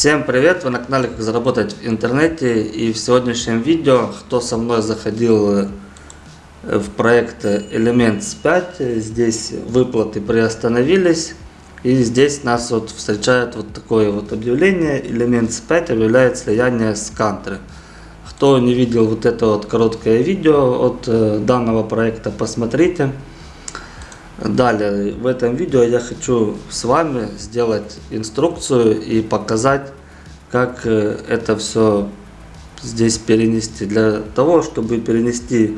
Всем привет! Вы на канале Как заработать в интернете и в сегодняшнем видео, кто со мной заходил э, в проект Elements 5, здесь выплаты приостановились и здесь нас вот встречает вот такое вот объявление Elements 5 объявляет слияние с Country. Кто не видел вот это вот короткое видео от э, данного проекта, посмотрите. Далее, в этом видео я хочу с вами сделать инструкцию и показать, как э, это все здесь перенести. Для того, чтобы перенести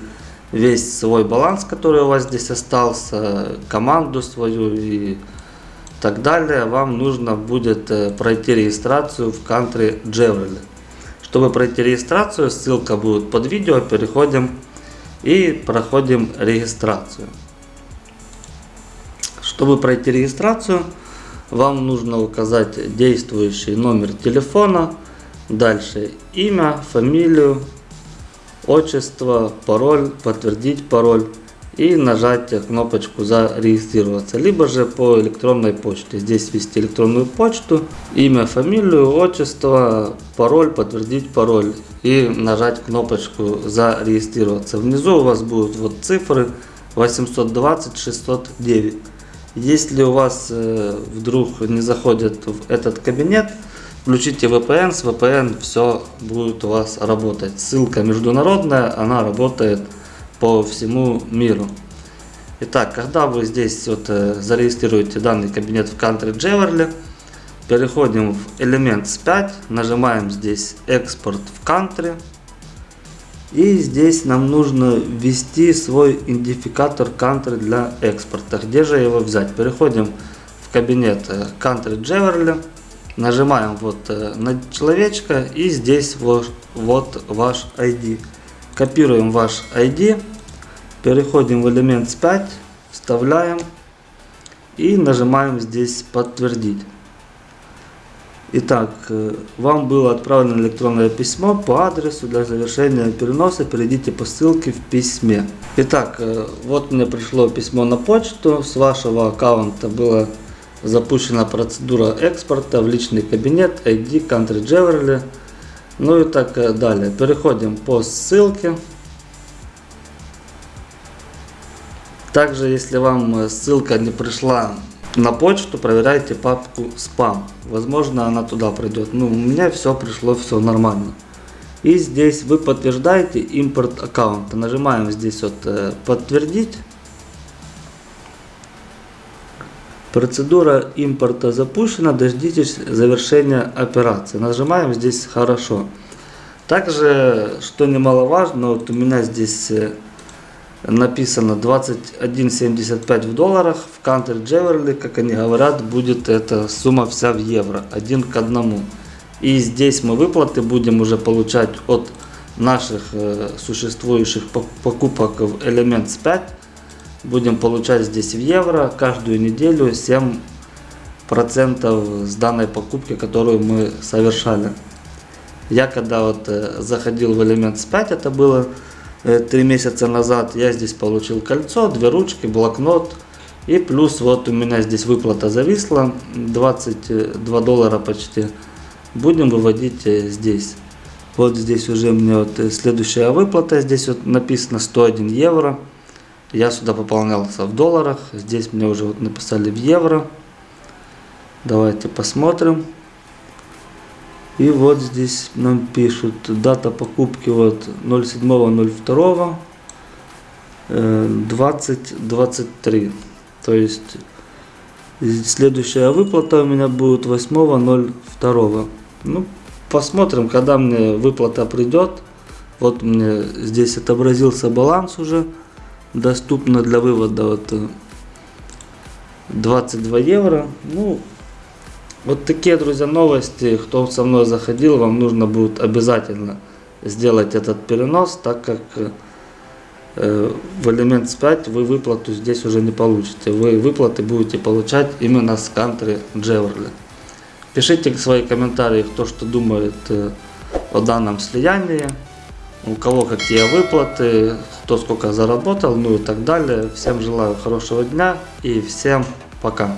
весь свой баланс, который у вас здесь остался, команду свою и так далее, вам нужно будет э, пройти регистрацию в Country Jewelry. Чтобы пройти регистрацию, ссылка будет под видео, переходим и проходим регистрацию. Чтобы пройти регистрацию, вам нужно указать действующий номер телефона, дальше имя, фамилию, отчество, пароль, подтвердить пароль и нажать кнопочку зарегистрироваться, либо же по электронной почте. Здесь ввести электронную почту, имя, фамилию, отчество, пароль, подтвердить пароль и нажать кнопочку зарегистрироваться. Внизу у вас будут вот цифры 820 609. Если у вас э, вдруг не заходит в этот кабинет, включите VPN, с VPN все будет у вас работать. Ссылка международная, она работает по всему миру. Итак, когда вы здесь вот э, зарегистрируете данный кабинет в Country Jewelry, переходим в Elements 5, нажимаем здесь экспорт в Country. И здесь нам нужно ввести свой идентификатор country для экспорта. Где же его взять? Переходим в кабинет э, Country Jewelry. Нажимаем вот э, на человечка и здесь вот, вот ваш ID. Копируем ваш ID. Переходим в элемент 5. Вставляем. И нажимаем здесь подтвердить. Итак, э, вам было отправлено электронное письмо по адресу для завершения переноса. Перейдите по ссылке в письме. Итак, э, вот мне пришло письмо на почту. С вашего аккаунта была запущена процедура экспорта в личный кабинет ID Country Jewelry. Ну и так э, далее. Переходим по ссылке. Также, если вам ссылка не пришла на почту проверяйте папку спам. Возможно она туда пройдет. Ну, у меня все пришло, все нормально. И здесь вы подтверждаете импорт аккаунта. Нажимаем здесь вот э, подтвердить. Процедура импорта запущена, дождитесь завершения операции. Нажимаем здесь хорошо. Также, что немаловажно, вот у меня здесь э, написано 21.75 в долларах. В Country Jewelry, как они говорят, будет эта сумма вся в евро, один к одному. И здесь мы выплаты будем уже получать от наших э, существующих покупок в Elements 5. Будем получать здесь в евро каждую неделю 7% с данной покупки, которую мы совершали. Я когда вот э, заходил в Elements 5, это было три месяца назад я здесь получил кольцо, две ручки, блокнот. И плюс вот у меня здесь выплата зависла, 22 доллара почти. Будем выводить э, здесь. Вот здесь уже мне вот э, следующая выплата, здесь вот написано 101 евро. Я сюда пополнялся в долларах, здесь мне уже вот написали в евро. Давайте посмотрим. И вот здесь нам пишут дата покупки вот 07.02 2023. То есть следующая выплата у меня будет 8.02. Ну, посмотрим, когда мне выплата придет. Вот мне здесь отобразился баланс уже. Доступно для вывода вот 22 евро. Ну, вот такие, друзья, новости. Кто со мной заходил, вам нужно будет обязательно сделать этот перенос, так как э, в Elements 5 вы выплату здесь уже не получите. Вы выплаты будете получать именно с Country Jewelry. Пишите свои комментарии, кто что думает э, о данном слиянии, у кого какие выплаты, кто сколько заработал, ну и так далее. Всем желаю хорошего дня и всем пока.